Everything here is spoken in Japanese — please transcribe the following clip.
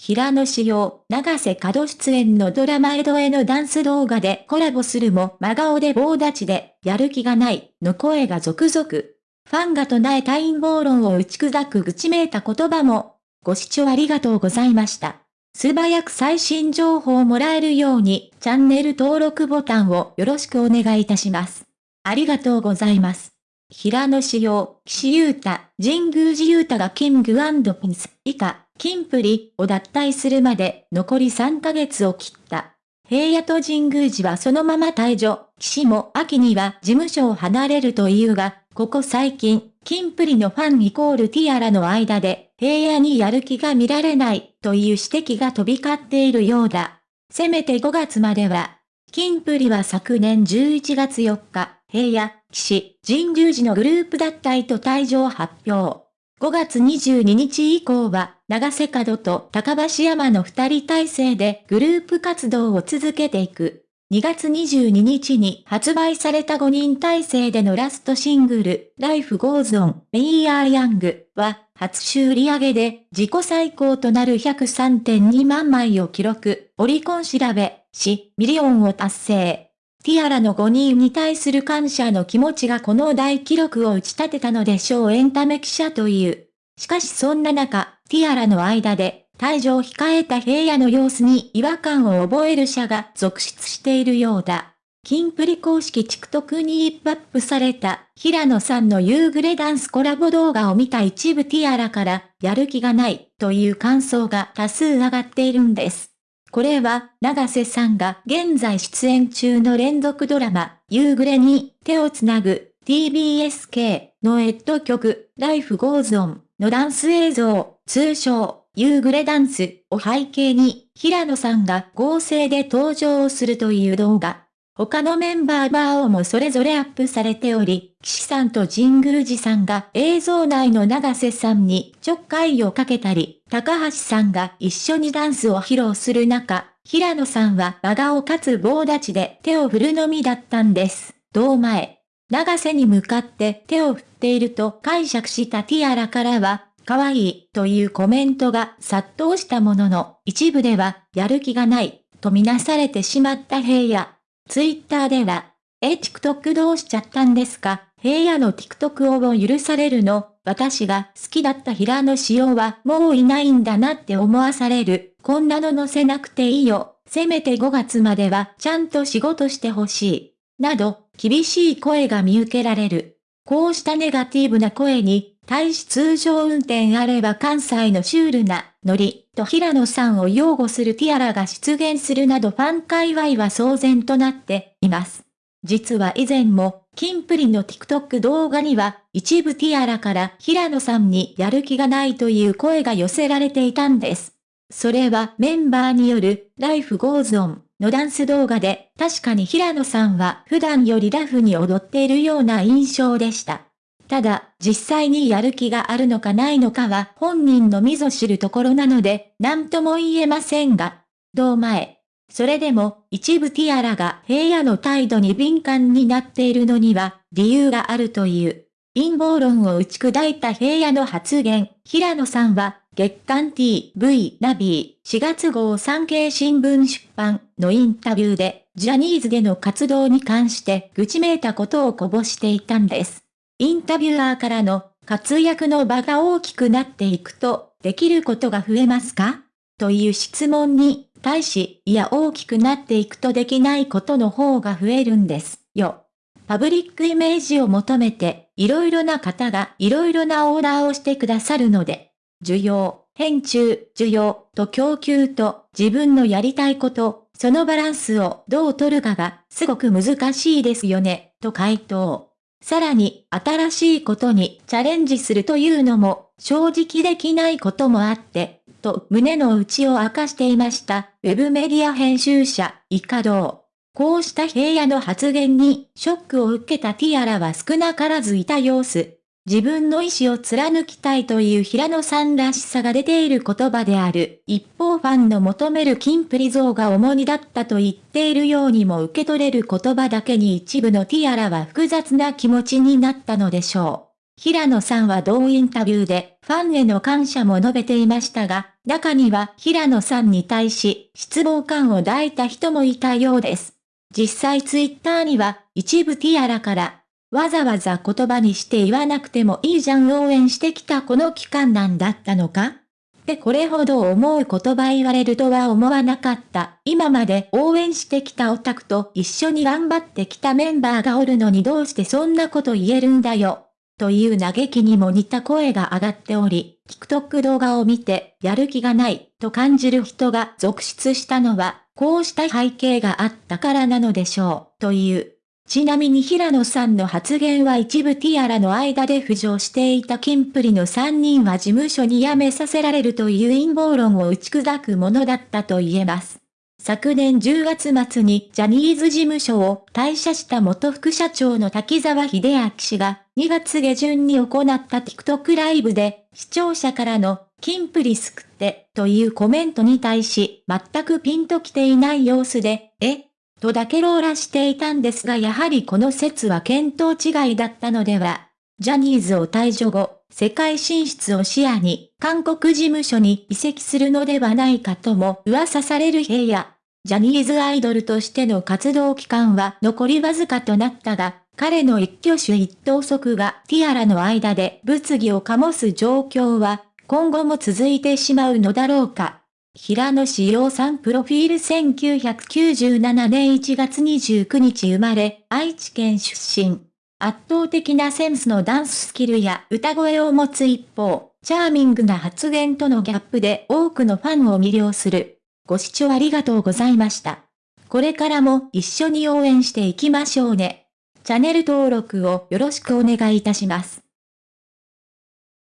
平野紫耀、長瀬角出演のドラマ江戸へのダンス動画でコラボするも真顔で棒立ちで、やる気がない、の声が続々。ファンが唱えた陰謀論を打ち砕く愚痴めいた言葉も。ご視聴ありがとうございました。素早く最新情報をもらえるように、チャンネル登録ボタンをよろしくお願いいたします。ありがとうございます。平野志陽、岸優太、神宮寺優太がキングピンス以下、金プリを脱退するまで残り3ヶ月を切った。平野と神宮寺はそのまま退場、岸も秋には事務所を離れるというが、ここ最近、金プリのファンイコールティアラの間で、平野にやる気が見られないという指摘が飛び交っているようだ。せめて5月までは、金プリは昨年11月4日、平野、岸、神宮寺のグループ脱退と退場発表。5月22日以降は、長瀬角と高橋山の二人体制でグループ活動を続けていく。2月22日に発売された5人体制でのラストシングル、Life Goes On, We Are Young は、初週売上で自己最高となる103.2万枚を記録、オリコン調べ、し、ミリオンを達成。ティアラの5人に対する感謝の気持ちがこの大記録を打ち立てたのでしょうエンタメ記者という。しかしそんな中、ティアラの間で、退場を控えた平野の様子に違和感を覚える者が続出しているようだ。キンプリ公式 TikTok に一ップされた平野さんの夕暮れダンスコラボ動画を見た一部ティアラからやる気がないという感想が多数上がっているんです。これは、長瀬さんが現在出演中の連続ドラマ、夕暮れに手をつなぐ TBSK のエッド曲、Life Goes On のダンス映像、通称、夕暮れダンスを背景に、平野さんが合成で登場するという動画。他のメンバーバーをもそれぞれアップされており、岸さんと神宮寺さんが映像内の長瀬さんにちょっかいをかけたり、高橋さんが一緒にダンスを披露する中、平野さんは真顔かつ棒立ちで手を振るのみだったんです。堂前。長瀬に向かって手を振っていると解釈したティアラからは、可愛いというコメントが殺到したものの、一部ではやる気がないとみなされてしまった平野。ツイッターでは、え、TikTok どうしちゃったんですか平野の TikTok を許されるの私が好きだった平野紫耀はもういないんだなって思わされる。こんなの載せなくていいよ。せめて5月まではちゃんと仕事してほしい。など、厳しい声が見受けられる。こうしたネガティブな声に、対し通常運転あれば関西のシュールなノリと平野さんを擁護するティアラが出現するなどファン界隈は騒然となっています。実は以前も、キンプリの TikTok 動画には、一部ティアラから平野さんにやる気がないという声が寄せられていたんです。それはメンバーによる Life Goes On のダンス動画で、確かに平野さんは普段よりラフに踊っているような印象でした。ただ、実際にやる気があるのかないのかは本人のみぞ知るところなので、何とも言えませんが、どう前。それでも、一部ティアラが平野の態度に敏感になっているのには、理由があるという。陰謀論を打ち砕いた平野の発言、平野さんは、月刊 TV ナビー4月号産経新聞出版のインタビューで、ジャニーズでの活動に関して愚痴めいたことをこぼしていたんです。インタビュアーからの活躍の場が大きくなっていくと、できることが増えますか？という質問に対し、いや大きくなっていくとできないことの方が増えるんですよ。パブリックイメージを求めて、いろいろな方がいろいろなオーダーをしてくださるので、需要、変中、需要と供給と自分のやりたいこと、そのバランスをどう取るかがすごく難しいですよね、と回答。さらに、新しいことにチャレンジするというのも、正直できないこともあって、と胸の内を明かしていました、ウェブメディア編集者、イカドウ。こうした平野の発言に、ショックを受けたティアラは少なからずいた様子。自分の意志を貫きたいという平野さんらしさが出ている言葉である。一方ファンの求める金プリ像が重荷だったと言っているようにも受け取れる言葉だけに一部のティアラは複雑な気持ちになったのでしょう。平野さんは同インタビューでファンへの感謝も述べていましたが、中には平野さんに対し失望感を抱いた人もいたようです。実際ツイッターには一部ティアラからわざわざ言葉にして言わなくてもいいじゃん応援してきたこの期間なんだったのか？ってこれほど思う言葉言われるとは思わなかった。今まで応援してきたオタクと一緒に頑張ってきたメンバーがおるのにどうしてそんなこと言えるんだよ？という嘆きにも似た声が上がっており、TikTok 動画を見て、やる気がない、と感じる人が続出したのは、こうした背景があったからなのでしょう、という。ちなみに平野さんの発言は一部ティアラの間で浮上していたキンプリの3人は事務所に辞めさせられるという陰謀論を打ち砕くものだったと言えます。昨年10月末にジャニーズ事務所を退社した元副社長の滝沢秀明氏が2月下旬に行った TikTok ライブで視聴者からのキンプリ救ってというコメントに対し全くピンと来ていない様子で、え？とだけローラしていたんですがやはりこの説は見当違いだったのでは。ジャニーズを退場後、世界進出を視野に、韓国事務所に移籍するのではないかとも噂される平野。ジャニーズアイドルとしての活動期間は残りわずかとなったが、彼の一挙手一投足がティアラの間で物議を醸す状況は、今後も続いてしまうのだろうか。平野志陽さんプロフィール1997年1月29日生まれ、愛知県出身。圧倒的なセンスのダンススキルや歌声を持つ一方、チャーミングな発言とのギャップで多くのファンを魅了する。ご視聴ありがとうございました。これからも一緒に応援していきましょうね。チャンネル登録をよろしくお願いいたします。